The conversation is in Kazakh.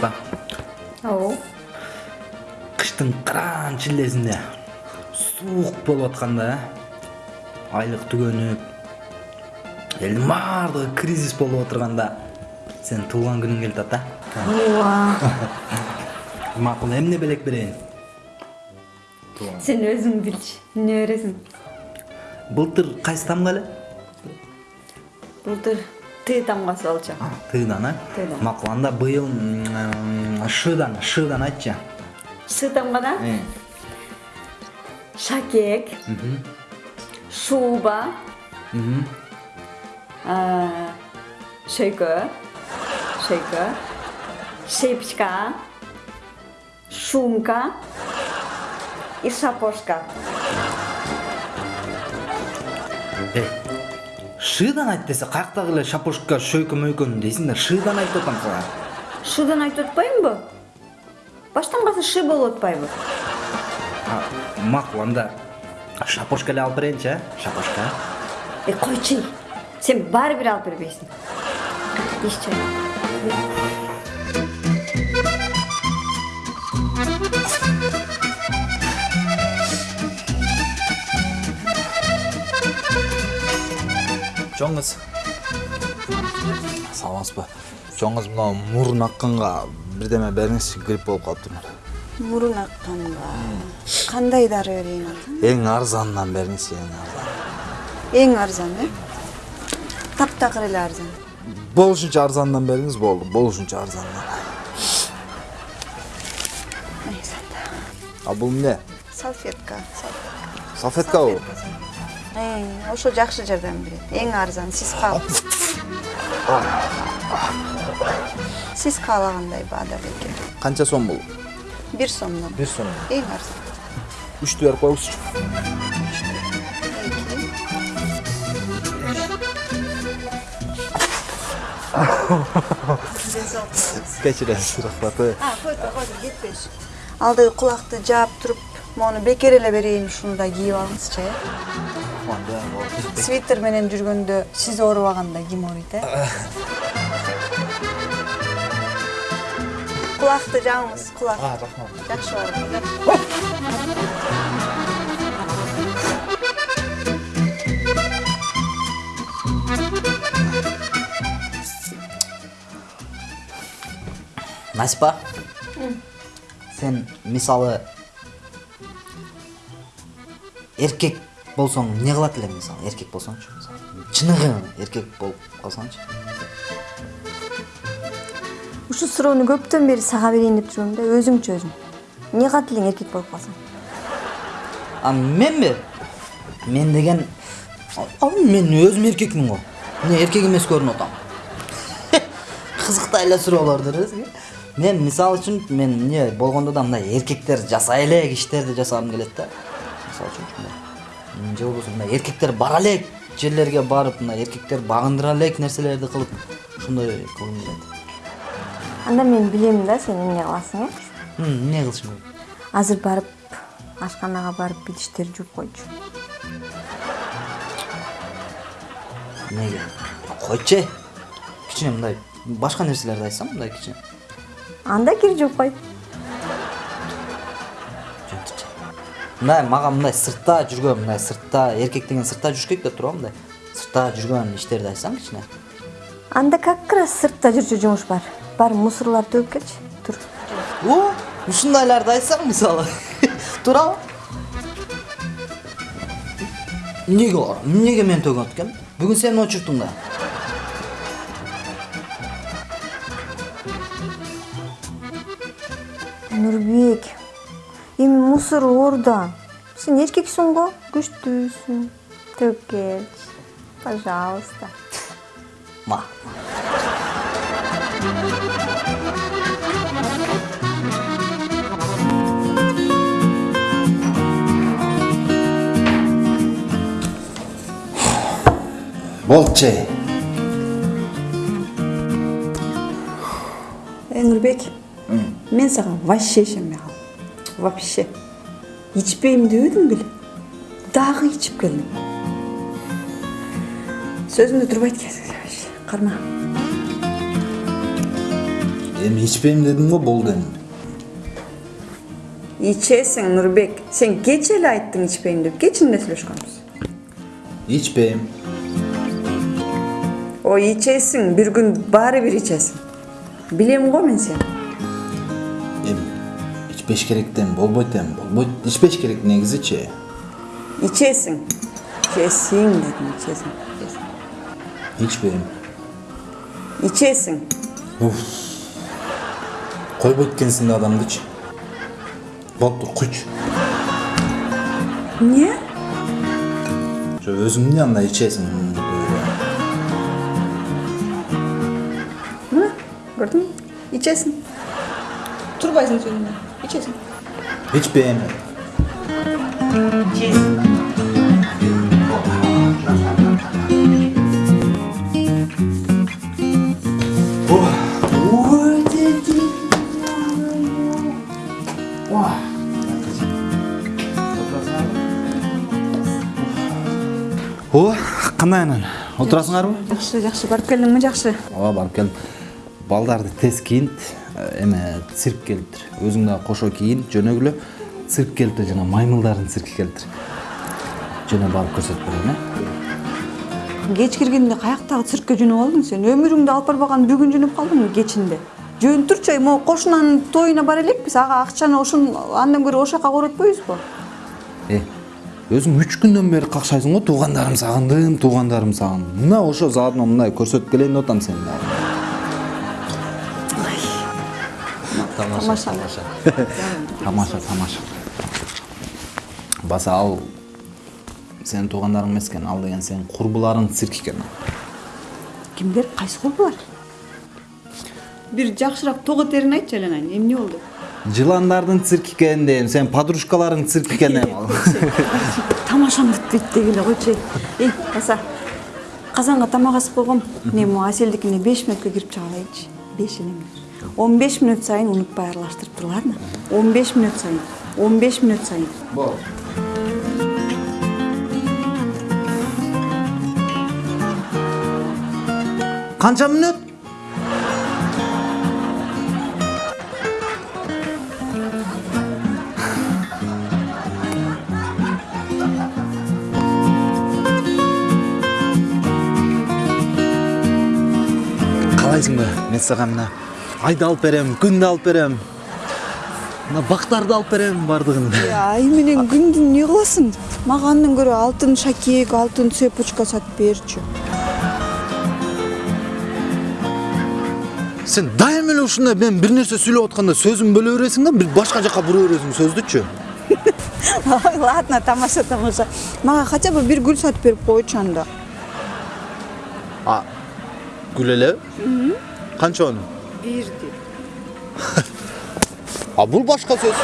аспа оо кыштын караан чиллесинде суук болуп атканда айлык түгөнүп элдин баардыгы кризис болуп отурганда сенин туулган күнүң келип атат да. Макул эмне белек берейин? Сен өзүң билчи эмне бересиң? Былтыр кайсы тамга эле былтыр т тамгасы болчу тыдан э Тыдан. макул анда быйыл шыдан шыдан айтчы ш тамгада Э, шакек. Шуба. А, шөйкө шөйкө шепчка шумка. И шапошка. Э, шыдан айт десе эле шапошка шөйкө мөйкөнү дейсиңдер шыдан айтып атам сага шудан айтып атпаймынбы баштан калса шы болуп атпайбы А, макул анда шапошка эле алып берейинчи э шапошка. Э койчу сен баары бир алып бербейсиң. Кыз саламатсызбы чоң кыз мына мурун акканга бирдеме бериңизчи грипп болуп калыптырмын мурун акканга кандай дары берейин ата эң арзанынан бериңизчи эң арзан эң арзан э таптакыр эле арзан болушунча арзанынан бериңиз болду болушунча арзанынан а бул эмне салфетка салфеткабы Э, ошо жакшы жардам берет эң арзан сиз каал сиз каалагандай баада бекер канча сом бул? Бир сомдон. Бир сом эң арзан. Үчтү берип коюңузчу кечиресиз рахмат а който който кетпеш. Алдыгы кулакты жаап туруп моуну бекер эле берейин ушуну да кийип алыңызчы э свитер менен жүргөндө сиз оорубаганда ким ооруйт э кулакты жааңыз кулак рахмат. Жакшы барып насипа сен мисалы эркек болсоң эмне кылат элең мисалы? Эркек болсоңчу мисалы? Чыныгы эркек болуп калсаңчы? Ушул суроону көптөн бери сага берейин деп жүргөм да өзүңчү өзүң. Эмне кылат элең эркек болуп калсаң? А менби? Мен деген мен өзүм эркекмин го. Эмне эркек эмес көрүнүп атам. Кызыктай эле суроолордур мен мисалы үчүн мен эмне болгондо да мындай эркектер жасай элек иштерди жасагым келет да. Мисалы үчүн ушундай М, же болбосо мындай эркектер бара элек жерлерге барып мындай эркектер багындыра элек нерселерди кылып ошондой кылгым келет анда мен билем да сен эмне кыласың э эмне кылышым керек азыр барып ашканага барып идиштерди жууп койчу эмнеге койчу кичине мындай башка нерселерди айтсам мындай кичине анда кир жууп кой мындай мага мындай сыртта жүргөн мындай сыртта эркек деген сыртта жүрүш керек да туурабы мындай сыртта жүргөн иштерди айтсаң кичине анда как раз сыртта жүрчү жумуш бар. Бар мусорларды төгүп келчи тур о ушундайларды айтсаң мисалы туурабы эмнеге эмнеге мен төгөт экен бүгүн сен очурттуң да. Нурбек эми мусор орда. Сен эркексиң го күчтүүсүң төгүп келчи пожалуйста ма болчу эй нурбек мен сага вообще ишенбей калдым вообще. Ичпейм дебедим беле дагы ичип сөзүмдө турбайт экенсиң вообще карма эми ичпейм дедим го болду эми ичесиң нурбек сен кечээ эле айттың ичпейм деп кечинде сүйлөшкөнбүз ичпейм ой ичесиң бир күн баары бир ичесиң билем го мен сени ичпеш керек эми болбойт эми болбойт ичпеш керек негизичи ичесиң ичесиң дедим ичесиң ичесиң. ичпейм ичесиң койбойт экенсиң да адамдычы болуптур куйчу эмне жо өзүң эмне анда ичесиң мына көрдүңбү ичесиң турбайсың сөзүңдөн ичесиң ичпейм о кандай анан отурасыңарбы жакшы жакшы барып келдиңби жакшы ооба барып келдим балдарды тез кийинт эме цирк келиптир өзүң дагы кошо кийин жөнөгүлө цирк келиптир жана маймылдардын цирки келиптир жөнө барып көрсөтүп берейин э? Кеч киргенде каяктагы циркке жөнөп алдың сен? Өмүрүңдү алып барбаган бүгүн жөнөп калдыңбы кечинде? Жөн турчу могу кошунанын тоюна бара элекпиз. Ага акчаны ошон андан көрө ошол жака коротпойбузбу э өзүң үч күндөн бери какшайсың го? Туугандарым сагындым туугандарым сагындым. Мына ошо заодно мындай көрсөтүп келейин деп атам сени дагы. Тамаша тамаша. Тамаша. Баса ал сенин туугандарың эмес экен ал деген сенин курбуларыңдын цирки экен кимдер кайсы курбулар бир жакшыраак того терин айтчы айленайын эмне болду? Жыландардын цирки экен дейм сенин подружкаларыңдын цирки экен эми ал тамашаны бүтпөйт дегиле койчу. Эй баса казанга тамак асып койгом эмне могу аселдикине беш мүнөткө кирип чыга алайынчы беш эле мүнөт он беш мүнөт сайын унутпай аралаштырып тур ладно он беш мүнөт сайын он беш мүнөт сайын. Канча мүнөт? Каалайсыңбы мен сага мына айды алып берем күндү алып берем мына бактарды алып берем баардыгын ай менен күндү эмне кыласың мага андан көрө алтын шакек алтын цепочка сатып берчү сен дайыма эле ушундай мен бир нерсе сүйлөп атканда сөзүңдү бөлө бересиң да бир башка жака бура бересиң сөздүчү ой ладно тамаша тамаша мага хотя бы бир гүл сатып берип койчу анда а гүл элеби канчонун бирди а бул башка сөз